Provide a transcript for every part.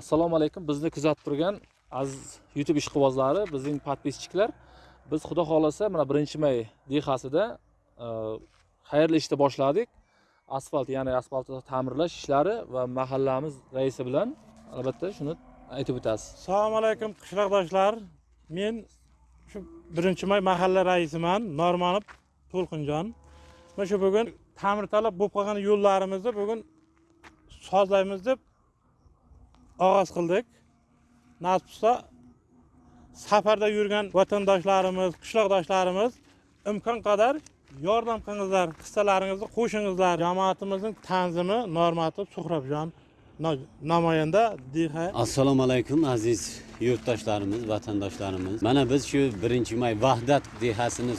assalomu alaykum. Bizni kuzatib turgan aziz youtube ishqibozlari bizning подписчиклар biz xudo xohlasa mana birinchi may dehasida e, xayrli ishni boshladik. Asfalt ya'ni asfaltni ta'mirlash ishlari va mahallamiz raisi bilan albatta shuni aytib o'tasiz. Assalomu alaykum qishloqdoshlar. Men shu birinchi may mahalla raisiman normanov to'lqinjon. Mana shu bugun ta'mirtalab bo'lib qolgan yo'llarimizni bugun sozlaymiz deb og'oz qildik. Nasib bo'lsa safarda yurgan vatandoshlarimiz qishloqdoshlarimiz imkon qadar yordam qilingizlar hissalaringizni qo'shingizlar. Jamoatimizning tanzimi normatov suhrabjon namoyanda dh assalomu alaykum aziz yurtdoshlarimiz vatandoshlarimiz. Mana biz shu birinchi may vahdat dehasini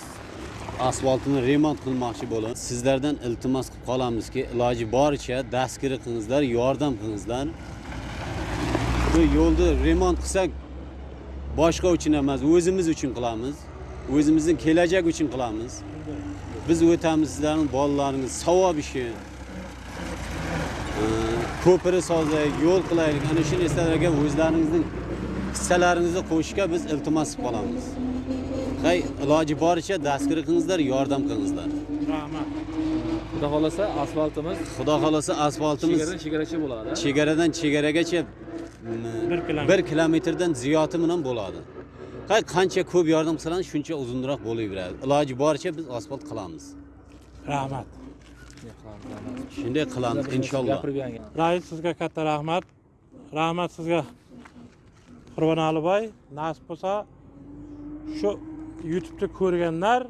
asfaltini remont qilmoqchi bo'lib sizlardan iltimos qilib qolamizki iloji boricha dastgiri qilingizlar yordam qilingizlar. Bu yo'lni remont qilsak boshqa uchun emas o'zimiz uchun qilamiz. O'zimizning kelajak uchun qilamiz. Biz o'tamiz sizlarning bolalaringiz savob ishi. Ko'piri sozlaylik yo'l qilaylik. Ana shu narsalarga o'zlaringizning hissalaringizni qo'shishga biz iltimos qilib qolamiz. Hay iloji boricha dastgir qilingizlar yordam qilingizlar. Rahmat. Xudo xohlasa asfaltimiz xudo xohlasa asfaltimiz chegaradan chegaracha bo'ladi. chegaradan chegaragacha bir kilometr. Bir kilometrdan ziyodi bilan bo'ladi. Hay qancha ko'p yordam qilsangiz shuncha uzunroq bo'laveradi. Iloji boricha biz asfalt qilamiz. Rahmat. Shunday qilamiz inshaalloh. rais sizga katta rahmat. Rahmat sizga qurbonali boy nasib bo'lsa shu youtubeni ko'rganlar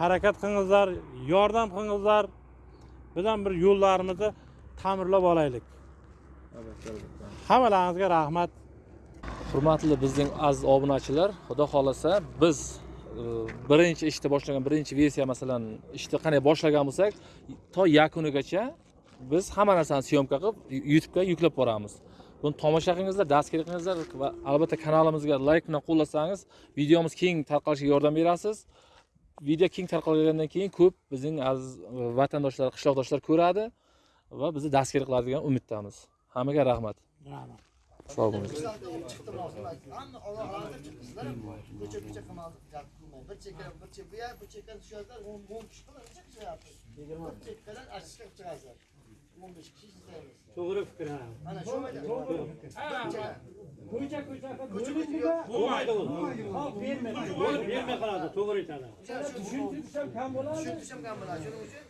harakat qilingizlar yordam qilingizlar. Bizam bir yo'llarimizni ta'mirlab olaylik hammalaringizga rahmat. Hurmatli bizning aziz obunachilar xudo xohlasa biz e, birinchi ishni boshlagan birinchi versiya masalan ishni qanday boshlagan bo'lsak to yakunigacha biz hamma narsani syomka qilib youtube'ga yuklab boramiz. Buni tomosha qilingizlar dastgir qilingizlar va albatta kanalimizga layk bilan qo'llasangiz videomiz keng tarqalishiga yordam berasiz. Video keng tarqalgandan keyin ko'p bizning aziz e, vatandoshlar qishloqdoshlar ko'radi va bizni dastgir qiladi degan umiddamiz. Hammaga rahmat. Rahmat. Sog' bo'ling hamma ko'cha ko'cha bir chekka bir chekka bu yer o'n kishi qilib necha kishi yapsiz bir chekkadan achishga chiqasizlar o'n besh kishi izlaymiz to'g'ri fikr mana shu ko'cha ko'cha bo'lmaydi bo'lib bermay qoladi. To'g'ri aytadi tushuntirish ham kam bo'ladi. Tushuntirish ham kam bo'ladi. Shuning uchun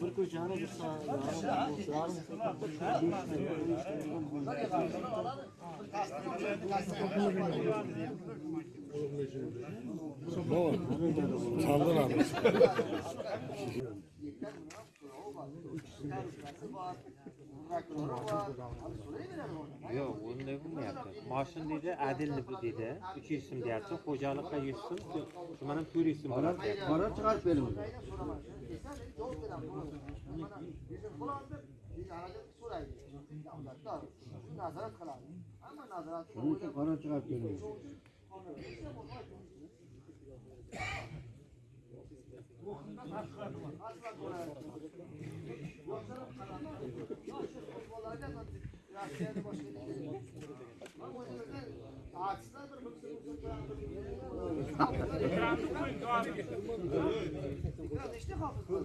bir ko'chani bir Yo'q, unday bo'lmayapti. Moshin deydi, adilni deydi. 300 so'm deyapti. Xo'jalikqa 100 so'm, tuman ham 400 so'm bo'ladi qaror chiqarib bering nazorat qiladi hamma nazorat shuning uchun qaror chiqarib bering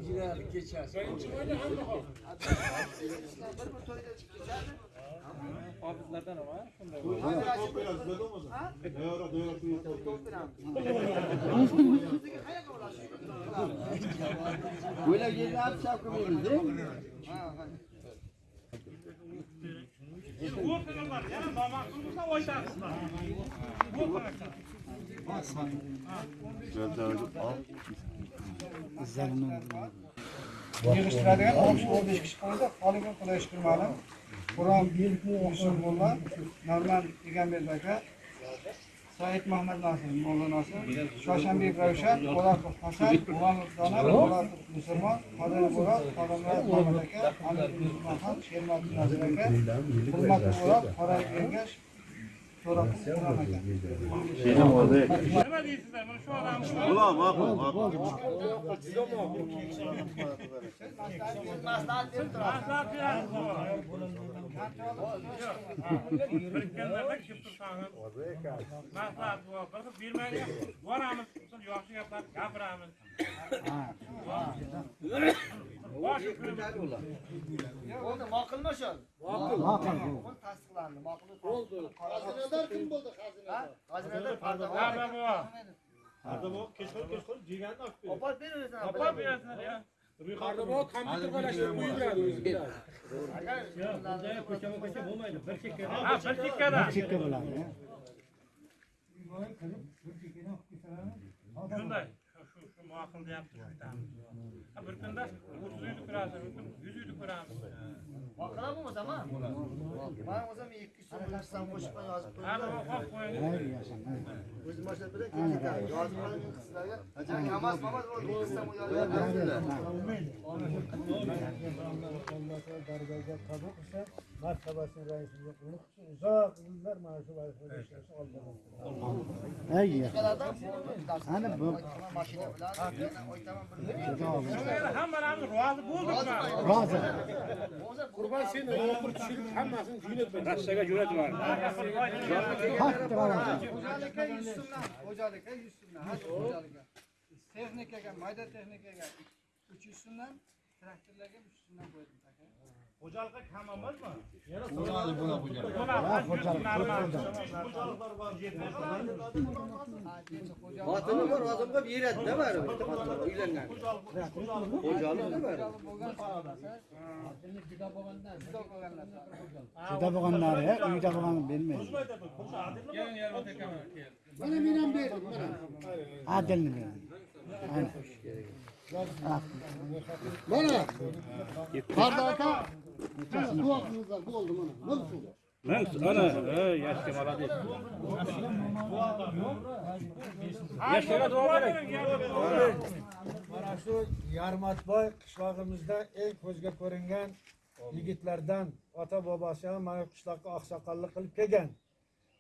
Girerlik geçer. Sayın Çımay'la hem de hafız. Hafızlardan ama. Çok biraz dedim o zaman. Ne ara dövüyor. Çok biraz. Yerni olib shavka beramiz o'rtaganlar yana nomaqbul bo'lsa aytasizlar yig'ishtiradigan o'n kishi o'n besh kishi qildi holiga xudoga kirmadim ma'lum qur'on yusuf norman egambek aka Said Muhammad Nasir, Molla Nasir, Shoshanbek Ravshan, Po'latov Hasan, Muhammad Donar, Po'latov Musulmon, Qodir Murod, Qodirmurat Muhammad aka, Hamid Muhammad, Shermatov Nazir aka, Hurmatli Murod, Qorayev aka. Nima deysizlar? Mana shu odam Maslahat ma'qul ma'qul maslahat berasiz. Maslahat Boramiz, yaxshi gaplar gapiramiz. Boshi Bo'ldi, ma'qulmi shu? Ma'qul. Ma'qul tasdiqlandi. Ma'qul. Xazinador kim bo'ldi xazinador? Xazinador Pardovo. Gapir bu. Opar beraversin. Topib berasizlar ya. Ha, bir chekkada. Chekka bo'ladi. Shunday. Ma'qul deyapti shu aytamiz. Ha, bir kunda 30 uyni ko'rasiz, bir kun 100 uyni ko'ramiz. Ma'qul bo'lmasa ma? Men o'zim 200 so'm qilsam qo'shib yozib qo'ying. O'zim boshlab beray, keyin. Yozib qo'ying qizlarga. Kamaz, mamaz dargohga qabul qilsa Martabasının reisini yokluk için uzak yıllar maaşı var. Şey Allah. İyi. Hani bu. Hemen abi razı bulduk mu? Razı. Kurban sen okur çürük hemasını cüneyt ben. Raşaka cüneyt var. Hattı var. Hocalika yüzsünler. Hocalika yüzsünler. Hadi hocalika. Teknikaya, mayda teknikaya. Uçuşsundan traktorlarga so'mdan qo'ydim aka Xo'jalikqa kam emasmi? Bo'ladi, bo'ladi, Xotini bor, odamga beradi-da baribir. Uylangan. juda bo'lganlari uyda bo'lgan bermaydi mana men ham berdim mana adilni berdim mana qardo aka duoingizlar bo'ldi mana ming so'm mana shu yarmatboy qishlog'imizda eng ko'zga ko'ringan yigitlardan ota bobosi ham mana qishloqqa oqsoqollik qilib kelgan.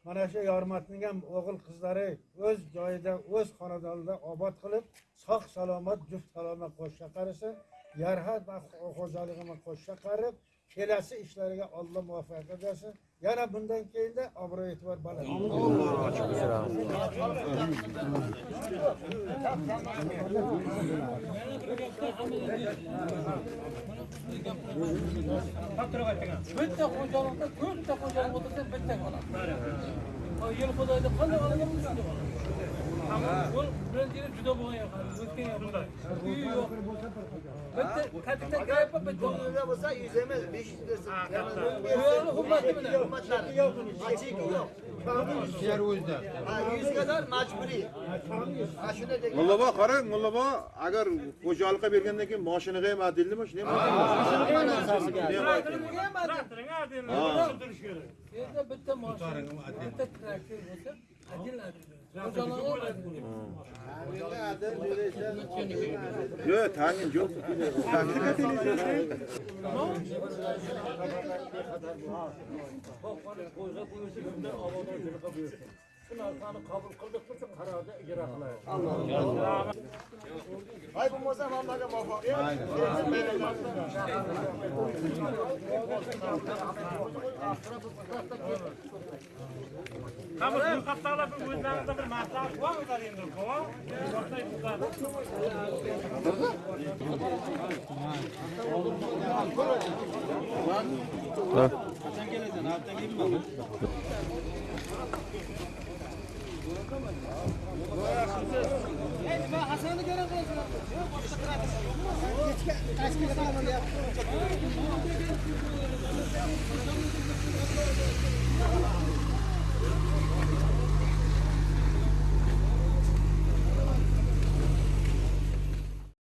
Mana shu yormatning ham o'g'il qizlari o'z joyida o'z xonadonida obod qilib sog' salomat juft salomat qo'shsha qarisa yarhat va xo'jaligini qo'shsha qarib kelasi ishlariga Alloh muvaffaqiyat bersin. Yana bundan keyinda obro' e'tibor baland. Bitta xo'jalikda to'rtta xo'jalik o'tirsa bitta qoladi. Yil xudoyda qanday olaman oladi bu birinchi yili juda bo'lgan o'tgan yil uyi yo'q bitta katta gap bitta Bunga bo'lsa 100 emas, 500 bersin. bu yerni hurmati bilan Hurmatlari. Cheki yo'q. Ha, 100 kadar majburiy. Ha, shunday degan. Mullabo qarang, Mullabo agar xo'jalikqa bergandan keyin moshinaga ham adildimi, shuni ham Traktoring adil. yerda bitta mashina bitta traktor bo'lsa Yok hangin yok. Takip edileceğiz. Bak, koysa koysa gönder. Sinasını kabul kıldıklısı kararda icra kılayım. Allah'ım. Hay bu moza mamlaka muvaffakiyet. Aynen. Tamam, bu kaptalar bir gözlerimizde bir maslahat var mıdır şimdi? Kova? Ha. Sen geleceksin, hafta gibi mi? Hasan'ı gören kılıçlar. Kaç kere tamam ya.